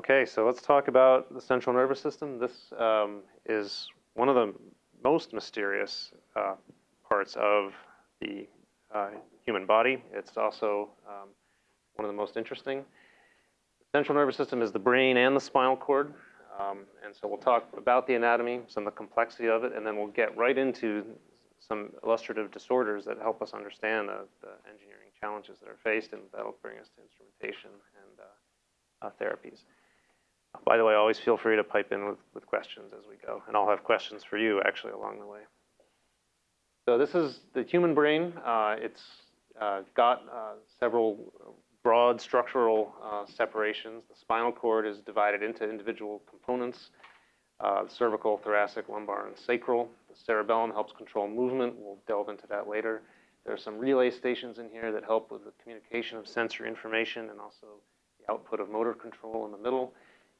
Okay, so let's talk about the central nervous system. This um, is one of the most mysterious uh, parts of the uh, human body. It's also um, one of the most interesting. The central nervous system is the brain and the spinal cord. Um, and so we'll talk about the anatomy, some of the complexity of it, and then we'll get right into some illustrative disorders that help us understand the, the engineering challenges that are faced, and that'll bring us to instrumentation and uh, uh, therapies. By the way, always feel free to pipe in with, with questions as we go, and I'll have questions for you actually along the way. So this is the human brain. Uh, it's uh, got uh, several broad structural uh, separations. The spinal cord is divided into individual components, uh, cervical, thoracic, lumbar, and sacral. The cerebellum helps control movement. We'll delve into that later. There are some relay stations in here that help with the communication of sensory information and also the output of motor control in the middle.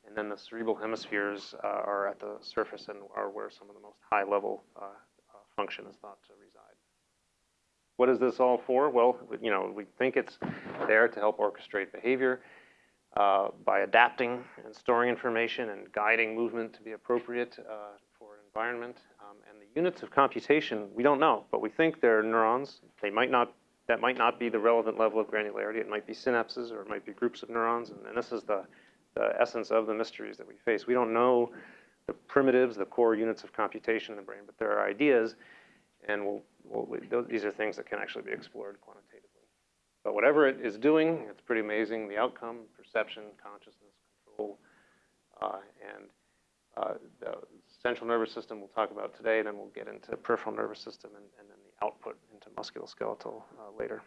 And then the cerebral hemispheres uh, are at the surface and are where some of the most high level uh, uh, function is thought to reside. What is this all for? Well, you know, we think it's there to help orchestrate behavior uh, by adapting and storing information and guiding movement to be appropriate uh, for an environment. Um, and the units of computation, we don't know, but we think they're neurons. They might not, that might not be the relevant level of granularity. It might be synapses or it might be groups of neurons. And, and this is the, the essence of the mysteries that we face. We don't know the primitives, the core units of computation in the brain, but there are ideas and we'll, we'll, those, these are things that can actually be explored quantitatively. But whatever it is doing, it's pretty amazing. The outcome, perception, consciousness, control, uh, and uh, the central nervous system we'll talk about today, then we'll get into the peripheral nervous system and, and then the output into musculoskeletal uh, later.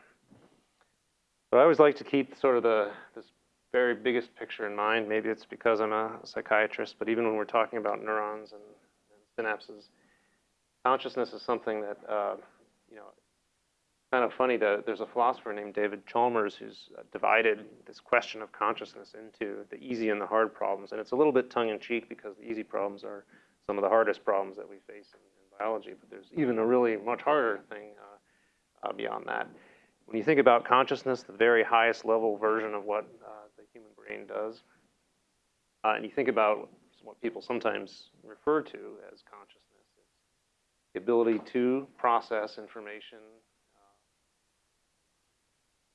So I always like to keep sort of the this very biggest picture in mind. Maybe it's because I'm a psychiatrist, but even when we're talking about neurons and, and synapses, consciousness is something that, uh, you know, kind of funny that there's a philosopher named David Chalmers who's uh, divided this question of consciousness into the easy and the hard problems. And it's a little bit tongue in cheek because the easy problems are some of the hardest problems that we face in, in biology. But there's even a really much harder thing uh, uh, beyond that. When you think about consciousness, the very highest level version of what uh, human brain does, uh, and you think about what people sometimes refer to as consciousness, It's the ability to process information, uh,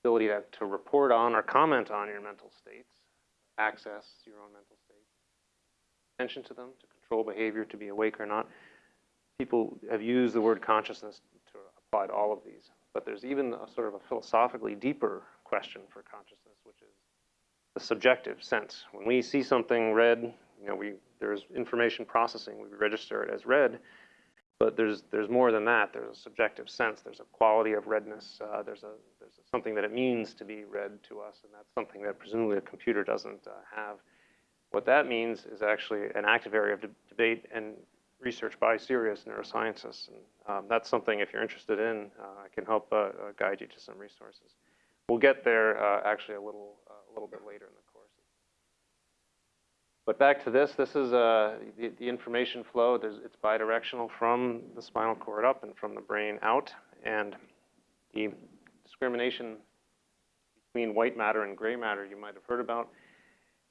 ability to, to report on or comment on your mental states, access your own mental states, attention to them, to control behavior, to be awake or not. People have used the word consciousness to apply to all of these. But there's even a sort of a philosophically deeper question for consciousness, which is the subjective sense. When we see something red, you know, we, there's information processing, we register it as red, but there's there's more than that. There's a subjective sense. There's a quality of redness. Uh, there's a there's something that it means to be red to us, and that's something that presumably a computer doesn't uh, have. What that means is actually an active area of de debate and research by serious neuroscientists, and um, that's something if you're interested in, uh, I can help uh, uh, guide you to some resources. We'll get there uh, actually a little little bit later in the but back to this, this is uh, the, the, information flow. There's, it's bidirectional from the spinal cord up and from the brain out. And the discrimination between white matter and gray matter you might have heard about.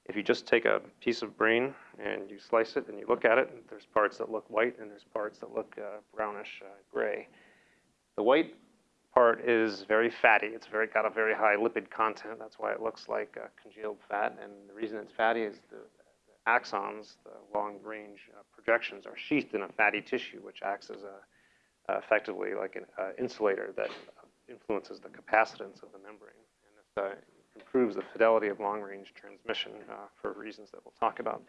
If you just take a piece of brain and you slice it and you look at it, there's parts that look white and there's parts that look uh, brownish uh, gray. The white part is very fatty. It's very got a very high lipid content. That's why it looks like uh, congealed fat. And the reason it's fatty is the axons, the long-range uh, projections, are sheathed in a fatty tissue, which acts as a, uh, effectively like an uh, insulator that influences the capacitance of the membrane. And this uh, improves the fidelity of long-range transmission uh, for reasons that we'll talk about.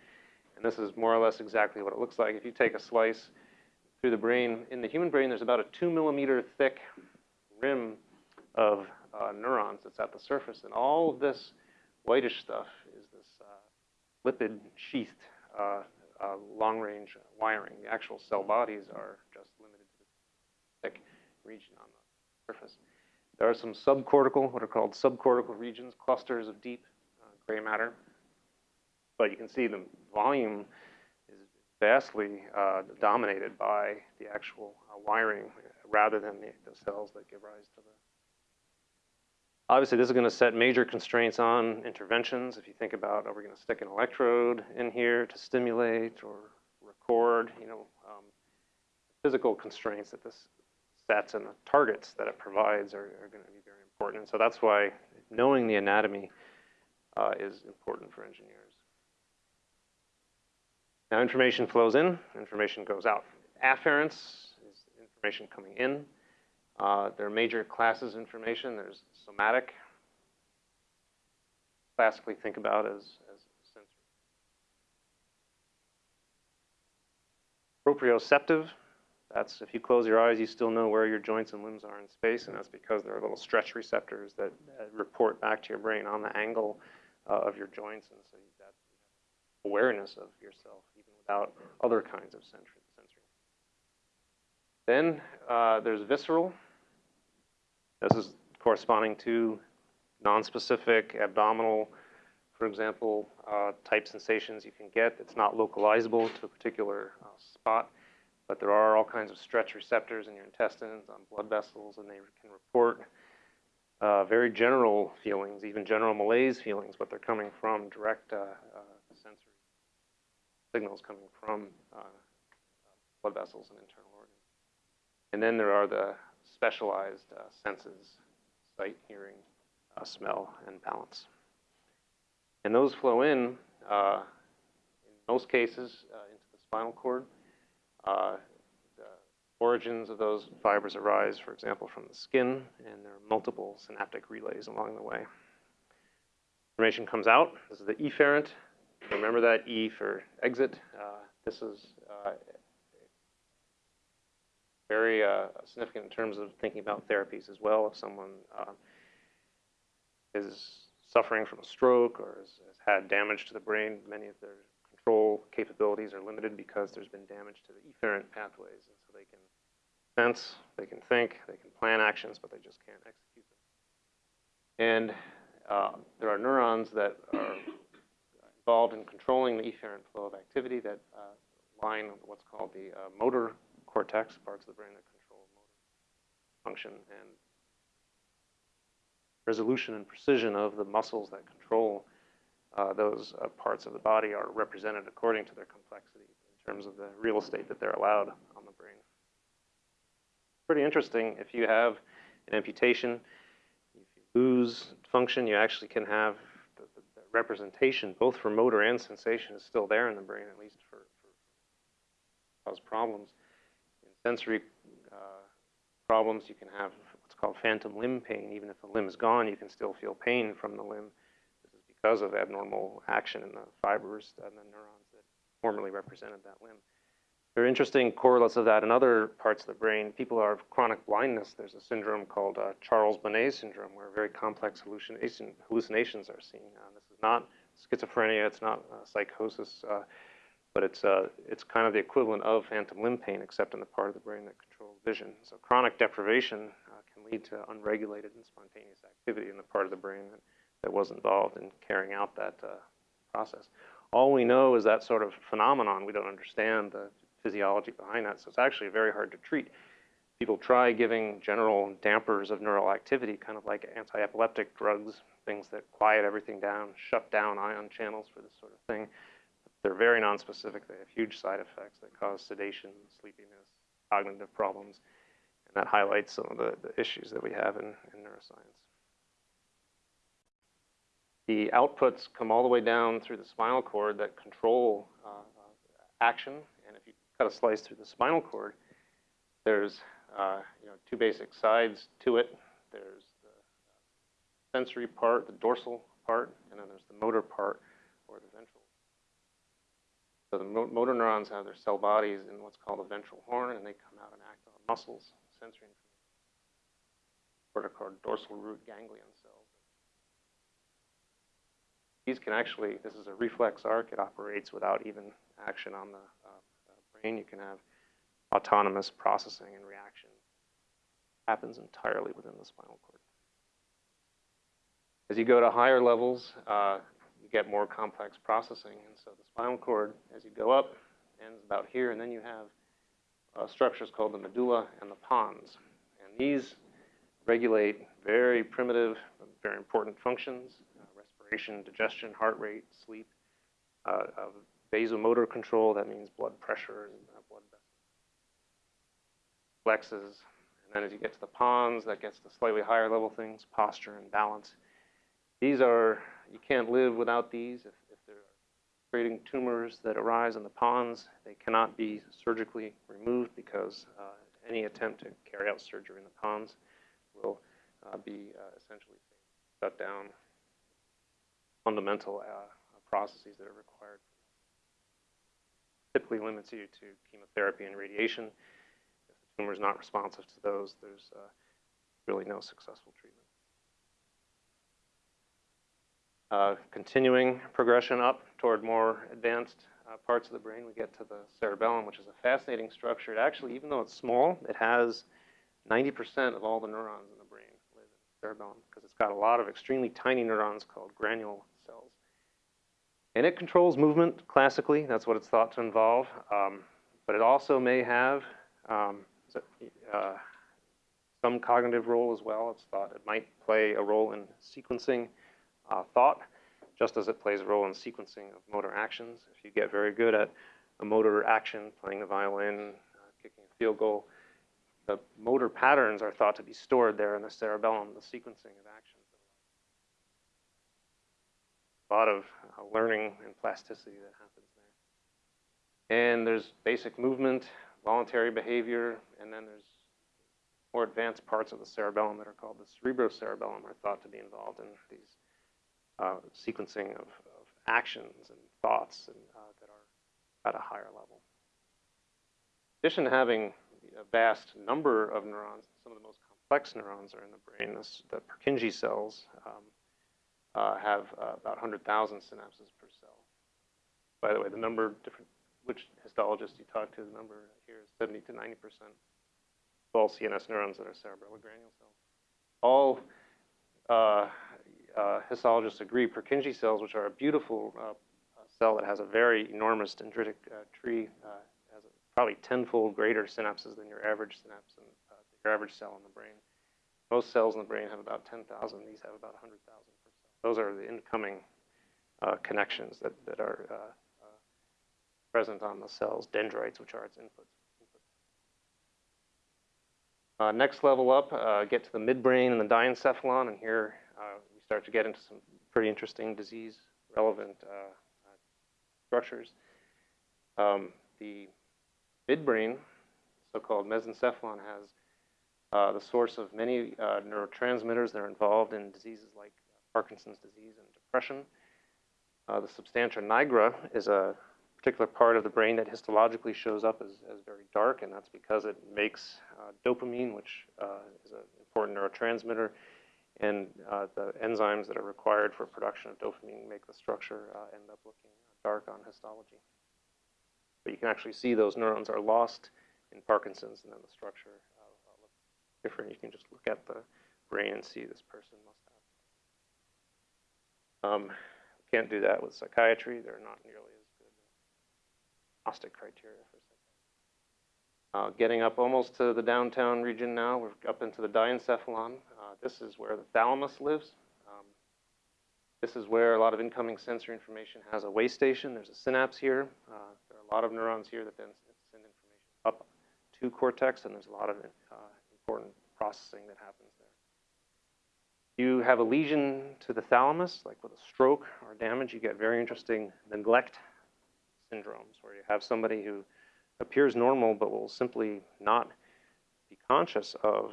And this is more or less exactly what it looks like. If you take a slice through the brain, in the human brain, there's about a two millimeter thick rim of uh, neurons that's at the surface. And all of this whitish stuff is this lipid sheathed uh, uh, long-range wiring. The actual cell bodies are just limited to the thick region on the surface. There are some subcortical, what are called subcortical regions, clusters of deep uh, gray matter. But you can see the volume vastly uh, dominated by the actual uh, wiring rather than the, the, cells that give rise to the Obviously, this is going to set major constraints on interventions. If you think about, are we going to stick an electrode in here to stimulate or record? You know, um, physical constraints that this sets and the targets that it provides are, are going to be very important. And so that's why knowing the anatomy uh, is important for engineers. Now information flows in, information goes out. Afference is information coming in. Uh, there are major classes of information. There's somatic. Classically think about as, as sensory. Proprioceptive. That's if you close your eyes, you still know where your joints and limbs are in space, and that's because there are little stretch receptors that report back to your brain on the angle uh, of your joints, and so you have got awareness of yourself without other kinds of sensory. Then uh, there's visceral. This is corresponding to nonspecific abdominal, for example, uh, type sensations you can get. It's not localizable to a particular uh, spot, but there are all kinds of stretch receptors in your intestines, on blood vessels, and they can report uh, very general feelings, even general malaise feelings, but they're coming from direct uh, uh, signals coming from uh, blood vessels and internal organs. And then there are the specialized uh, senses, sight, hearing, uh, smell, and balance. And those flow in, uh, in most cases, into the spinal cord. The origins of those fibers arise, for example, from the skin, and there are multiple synaptic relays along the way. Information comes out. This is the efferent. Remember that E for exit. Uh, this is very uh, significant in terms of thinking about therapies as well. If someone uh, is suffering from a stroke or has, has, had damage to the brain, many of their control capabilities are limited because there's been damage to the efferent pathways. And so they can sense, they can think, they can plan actions, but they just can't execute them. And uh, there are neurons that are involved in controlling the efferent flow of activity that uh, line what's called the uh, motor cortex, parts of the brain that control motor function and resolution and precision of the muscles that control uh, those uh, parts of the body are represented according to their complexity in terms of the real estate that they're allowed on the brain. Pretty interesting. If you have an amputation, if you lose function, you actually can have representation, both for motor and sensation, is still there in the brain, at least for, for cause problems In sensory uh, problems, you can have what's called phantom limb pain. Even if the limb is gone, you can still feel pain from the limb. This is because of abnormal action in the fibers and the neurons that formerly represented that limb. There are interesting correlates of that in other parts of the brain. People are of chronic blindness. There's a syndrome called uh, Charles-Bonnet syndrome where very complex hallucination, hallucinations are seen. Uh, this is not schizophrenia. It's not uh, psychosis. Uh, but it's, uh, it's kind of the equivalent of phantom limb pain, except in the part of the brain that controls vision. So chronic deprivation uh, can lead to unregulated and spontaneous activity in the part of the brain that, that was involved in carrying out that process. All we know is that sort of phenomenon. We don't understand the physiology behind that, so it's actually very hard to treat. People try giving general dampers of neural activity, kind of like anti-epileptic drugs, things that quiet everything down, shut down ion channels for this sort of thing. They're very nonspecific. They have huge side effects that cause sedation, sleepiness, cognitive problems, and that highlights some of the, the issues that we have in, in neuroscience. The outputs come all the way down through the spinal cord that control uh, action, cut a slice through the spinal cord, there's uh, you know, two basic sides to it. There's the sensory part, the dorsal part, and then there's the motor part, or the ventral so the mo motor neurons have their cell bodies in what's called a ventral horn, and they come out and act on muscles, sensory information. What are called dorsal root ganglion cells. These can actually, this is a reflex arc, it operates without even action on the brain. You can have autonomous processing and reaction. Happens entirely within the spinal cord. As you go to higher levels, uh, you get more complex processing. And so the spinal cord, as you go up, ends about here, and then you have uh, structures called the medulla and the pons. And these regulate very primitive, very important functions, uh, respiration, digestion, heart rate, sleep, uh, vasomotor control, that means blood pressure and uh, blood flexes. And then as you get to the pons, that gets to slightly higher level things, posture and balance. These are, you can't live without these. If, if they're creating tumors that arise in the pons, they cannot be surgically removed because uh, any attempt to carry out surgery in the pons will uh, be uh, essentially shut down fundamental uh, processes that are required. Typically limits you to chemotherapy and radiation. If the tumor is not responsive to those, there's uh, really no successful treatment. Uh, continuing progression up toward more advanced uh, parts of the brain, we get to the cerebellum, which is a fascinating structure. It actually, even though it's small, it has 90% of all the neurons in the brain live in the cerebellum because it's got a lot of extremely tiny neurons called granule cells. And it controls movement classically. That's what it's thought to involve. Um, but it also may have um, uh, some cognitive role as well. It's thought it might play a role in sequencing uh, thought, just as it plays a role in sequencing of motor actions. If you get very good at a motor action, playing the violin, uh, kicking a field goal, the motor patterns are thought to be stored there in the cerebellum, the sequencing of actions. A lot of uh, learning and plasticity that happens there. And there's basic movement, voluntary behavior, and then there's more advanced parts of the cerebellum that are called the cerebrocerebellum are thought to be involved in these uh, sequencing of, of, actions and thoughts and, uh, that are at a higher level. In addition to having a vast number of neurons, some of the most complex neurons are in the brain. This, the Purkinje cells um, uh, have uh, about 100,000 synapses per cell. By the way, the number, of different, which histologist you talk to, the number here is 70 to 90 percent of all CNS neurons that are cerebellar granule cells. All uh, uh, histologists agree Purkinje cells, which are a beautiful uh, cell that has a very enormous dendritic uh, tree, has probably tenfold greater synapses than your average synapse uh, your average cell in the brain. Most cells in the brain have about 10,000. These have about 100,000 per cell. Those are the incoming uh, connections that, that are present on the cells, dendrites, which are its inputs. Uh, next level up, uh, get to the midbrain and the diencephalon, and here uh, start to get into some pretty interesting disease relevant uh, uh, structures. Um, the midbrain, so-called mesencephalon, has uh, the source of many uh, neurotransmitters that are involved in diseases like Parkinson's disease and depression. Uh, the substantia nigra is a particular part of the brain that histologically shows up as, as very dark, and that's because it makes uh, dopamine, which is an important neurotransmitter, and uh, the enzymes that are required for production of dopamine make the structure uh, end up looking dark on histology. But you can actually see those neurons are lost in Parkinson's, and then the structure uh, looks different. You can just look at the brain and see this person must. Um, can't do that with psychiatry. They're not nearly as good diagnostic criteria for uh, getting up almost to the downtown region now, we're up into the diencephalon. Uh, this is where the thalamus lives. Um, this is where a lot of incoming sensory information has a way station. There's a synapse here. Uh, there are a lot of neurons here that then send information up to cortex, and there's a lot of uh, important processing that happens there. You have a lesion to the thalamus, like with a stroke or damage, you get very interesting neglect syndromes, where you have somebody who appears normal but will simply not be conscious of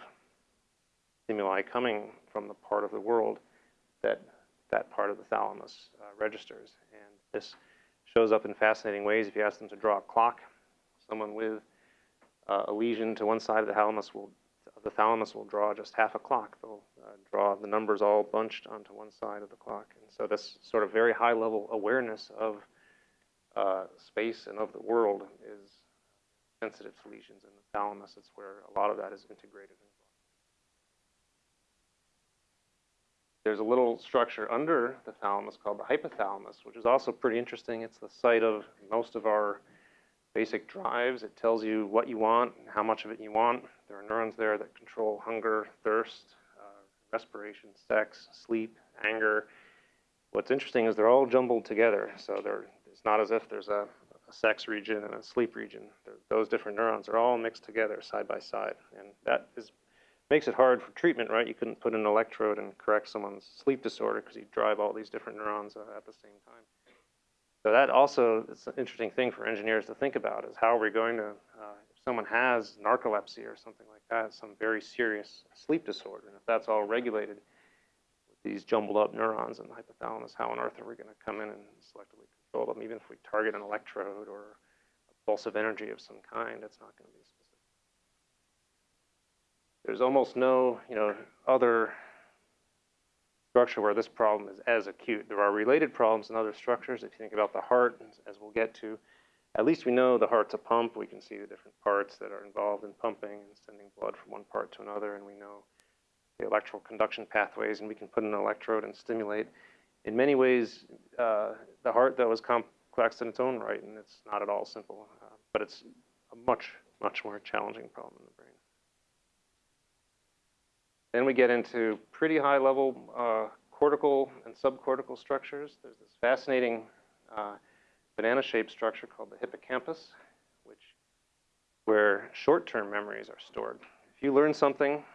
stimuli coming from the part of the world that that part of the thalamus uh, registers. And this shows up in fascinating ways. If you ask them to draw a clock, someone with uh, a lesion to one side of the thalamus will the thalamus will draw just half a clock. They'll uh, draw the numbers all bunched onto one side of the clock. And so this sort of very high level awareness of uh, space and of the world is sensitive to lesions in the thalamus. It's where a lot of that is integrated. There's a little structure under the thalamus called the hypothalamus, which is also pretty interesting. It's the site of most of our basic drives. It tells you what you want, how much of it you want. There are neurons there that control hunger, thirst, respiration, sex, sleep, anger. What's interesting is they're all jumbled together. So it's not as if there's a, a sex region and a sleep region. They're, those different neurons are all mixed together side by side. And that is, makes it hard for treatment, right? You couldn't put an electrode and correct someone's sleep disorder because you drive all these different neurons uh, at the same time. So that also is an interesting thing for engineers to think about is how are we going to, uh, if someone has narcolepsy or something like that, some very serious sleep disorder, and if that's all regulated with these jumbled up neurons in the hypothalamus, how on earth are we going to come in and selectively control them? Even if we target an electrode or a pulse of energy of some kind, it's not going to be specific. There's almost no, you know, other structure where this problem is as acute. There are related problems in other structures. If you think about the heart, as we'll get to, at least we know the heart's a pump. We can see the different parts that are involved in pumping and sending blood from one part to another, and we know the electrical conduction pathways, and we can put an electrode and stimulate. In many ways, uh, the heart, though, is complex in its own right, and it's not at all simple, uh, but it's a much, much more challenging problem in the brain. Then we get into pretty high level uh, cortical and subcortical structures. There's this fascinating uh, banana shaped structure called the hippocampus, which where short-term memories are stored. If you learn something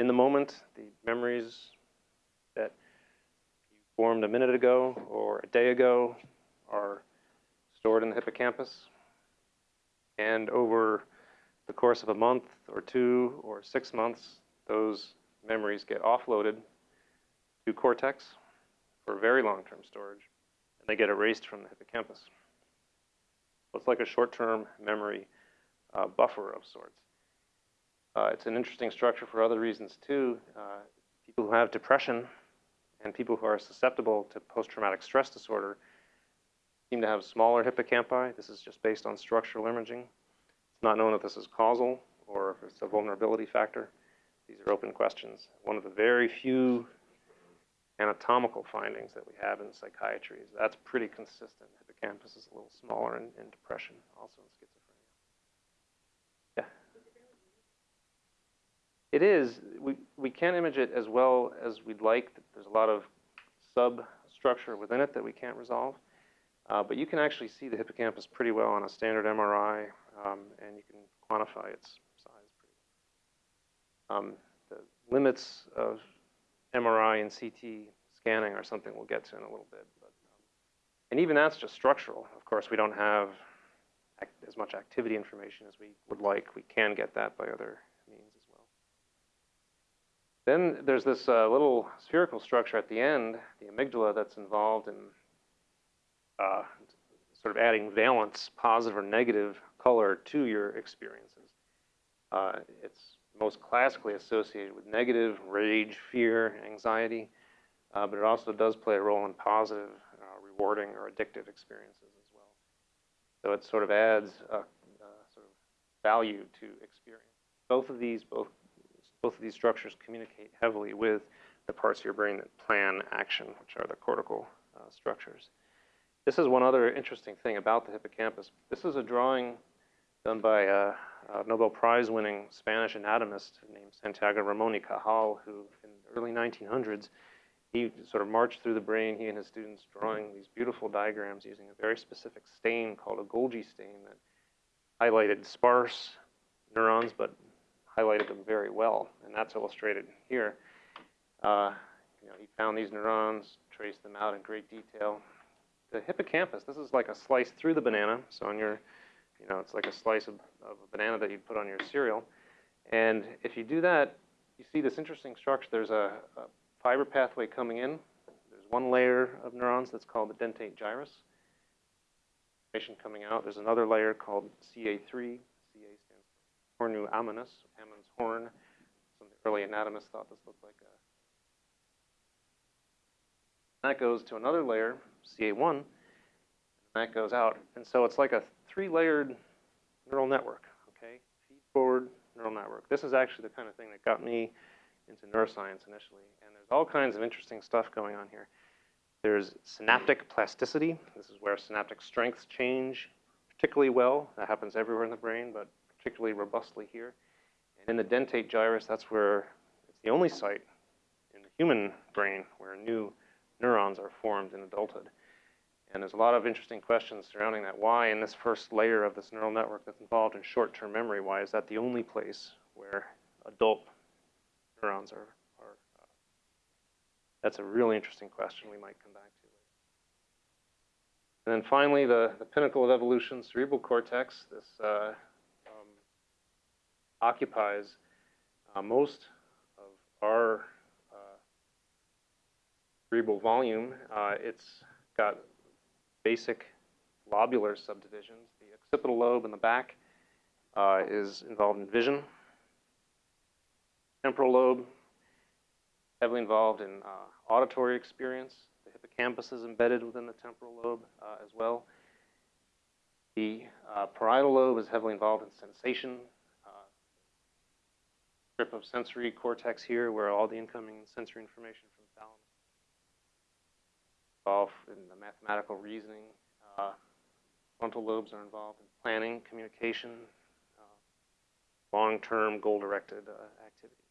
in the moment, the memories that you formed a minute ago or a day ago are stored in the hippocampus. And over the course of a month or two or six months, those memories get offloaded to cortex for very long-term storage, and they get erased from the hippocampus. So it's like a short-term memory uh, buffer of sorts. Uh, it's an interesting structure for other reasons too. Uh, people who have depression and people who are susceptible to post-traumatic stress disorder seem to have smaller hippocampi. This is just based on structural imaging. It's not known if this is causal or if it's a vulnerability factor. These are open questions. One of the very few anatomical findings that we have in psychiatry is that's pretty consistent. Hippocampus is a little smaller in, in depression, also in schizophrenia. Yeah. It is. We, we can't image it as well as we'd like. There's a lot of substructure within it that we can't resolve. Uh, but you can actually see the hippocampus pretty well on a standard MRI, um, and you can quantify its um, the limits of MRI and CT scanning are something we'll get to in a little bit. But, um, and even that's just structural. Of course, we don't have as much activity information as we would like. We can get that by other means as well. Then there's this uh, little spherical structure at the end, the amygdala, that's involved in uh, sort of adding valence, positive or negative color to your experiences. Uh, it's most classically associated with negative, rage, fear, anxiety, uh, but it also does play a role in positive, uh, rewarding, or addictive experiences as well. So it sort of adds a, a sort of value to experience. Both of these, both, both of these structures communicate heavily with the parts of your brain that plan action, which are the cortical uh, structures. This is one other interesting thing about the hippocampus. This is a drawing done by a Nobel Prize winning Spanish anatomist named Santiago Ramon y Cajal, who in the early 1900s, he sort of marched through the brain, he and his students drawing these beautiful diagrams using a very specific stain called a Golgi stain that highlighted sparse neurons, but highlighted them very well, and that's illustrated here. Uh, you know, he found these neurons, traced them out in great detail. The hippocampus, this is like a slice through the banana, so on your you know, it's like a slice of, of a banana that you'd put on your cereal. And if you do that, you see this interesting structure. There's a, a fiber pathway coming in. There's one layer of neurons that's called the dentate gyrus. Information coming out. There's another layer called CA3. CA stands for cornu ammonis, Ammon's horn. Some of the early anatomists thought this looked like a. That goes to another layer, CA1, and that goes out. And so it's like a three-layered neural network, okay? Feed-forward neural network. This is actually the kind of thing that got me into neuroscience initially. And there's all kinds of interesting stuff going on here. There's synaptic plasticity. This is where synaptic strengths change particularly well. That happens everywhere in the brain, but particularly robustly here. And in the dentate gyrus, that's where it's the only site in the human brain where new neurons are formed in adulthood. And there's a lot of interesting questions surrounding that. Why, in this first layer of this neural network that's involved in short-term memory, why is that the only place where adult neurons are? are uh, that's a really interesting question we might come back to. And then finally, the, the pinnacle of evolution, cerebral cortex. This uh, um, occupies uh, most of our uh, cerebral volume. Uh, it's got basic lobular subdivisions. The occipital lobe in the back uh, is involved in vision. Temporal lobe, heavily involved in uh, auditory experience. The hippocampus is embedded within the temporal lobe uh, as well. The uh, parietal lobe is heavily involved in sensation. Uh, strip of sensory cortex here where all the incoming sensory information involved in the mathematical reasoning. Uh, frontal lobes are involved in planning, communication, uh, long-term goal-directed uh, activities.